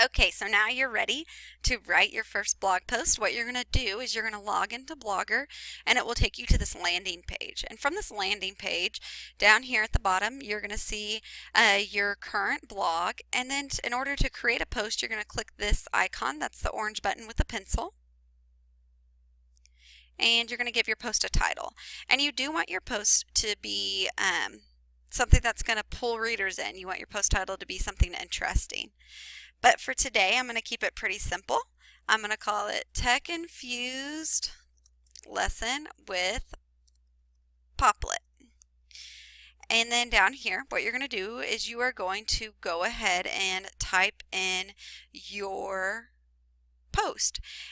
Okay, so now you're ready to write your first blog post. What you're going to do is you're going to log into Blogger and it will take you to this landing page. And from this landing page, down here at the bottom, you're going to see uh, your current blog. And then in order to create a post, you're going to click this icon. That's the orange button with a pencil. And you're going to give your post a title. And you do want your post to be um, something that's going to pull readers in. You want your post title to be something interesting. But for today, I'm going to keep it pretty simple. I'm going to call it Tech Infused Lesson with Popplet. And then down here, what you're going to do is you are going to go ahead and type in your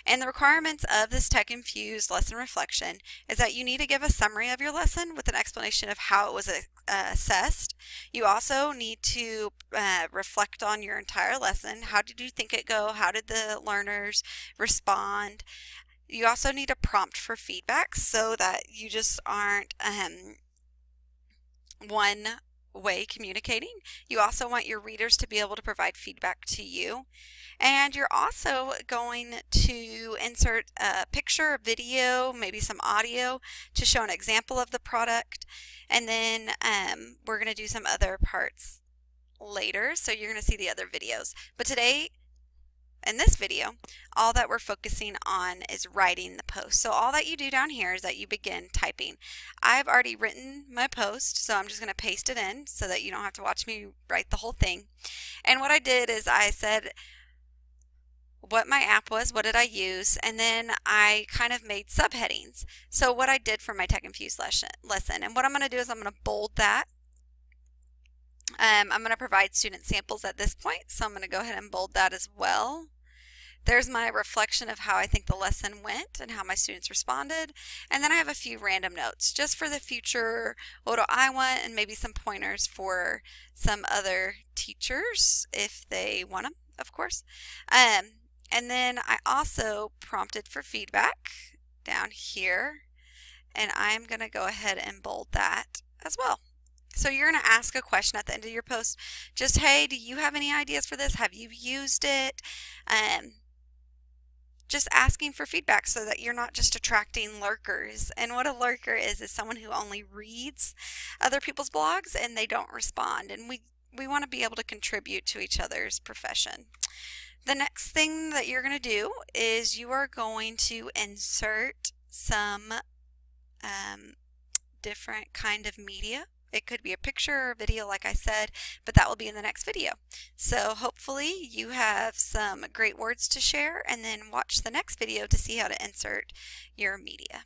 And the requirements of this Tech Infused lesson reflection is that you need to give a summary of your lesson with an explanation of how it was uh, assessed. You also need to uh, reflect on your entire lesson. How did you think it go? How did the learners respond? You also need a prompt for feedback so that you just aren't um, one way communicating. You also want your readers to be able to provide feedback to you. And you're also going to insert a picture, a video, maybe some audio to show an example of the product. And then um, we're going to do some other parts later. So you're going to see the other videos. But today, in this video, all that we're focusing on is writing the post. So all that you do down here is that you begin typing. I've already written my post, so I'm just going to paste it in so that you don't have to watch me write the whole thing. And what I did is I said what my app was, what did I use, and then I kind of made subheadings. So what I did for my Tech Infused lesson, lesson. and what I'm going to do is I'm going to bold that. Um, I'm going to provide student samples at this point, so I'm going to go ahead and bold that as well. There's my reflection of how I think the lesson went and how my students responded. And then I have a few random notes just for the future. What do I want? And maybe some pointers for some other teachers if they want them, of course. Um, and then I also prompted for feedback down here. And I'm going to go ahead and bold that as well. So you're going to ask a question at the end of your post. Just, hey, do you have any ideas for this? Have you used it? Um, just asking for feedback so that you're not just attracting lurkers. And what a lurker is is someone who only reads other people's blogs and they don't respond. And we we want to be able to contribute to each other's profession. The next thing that you're going to do is you are going to insert some um, different kind of media it could be a picture or video like I said, but that will be in the next video. So hopefully you have some great words to share and then watch the next video to see how to insert your media.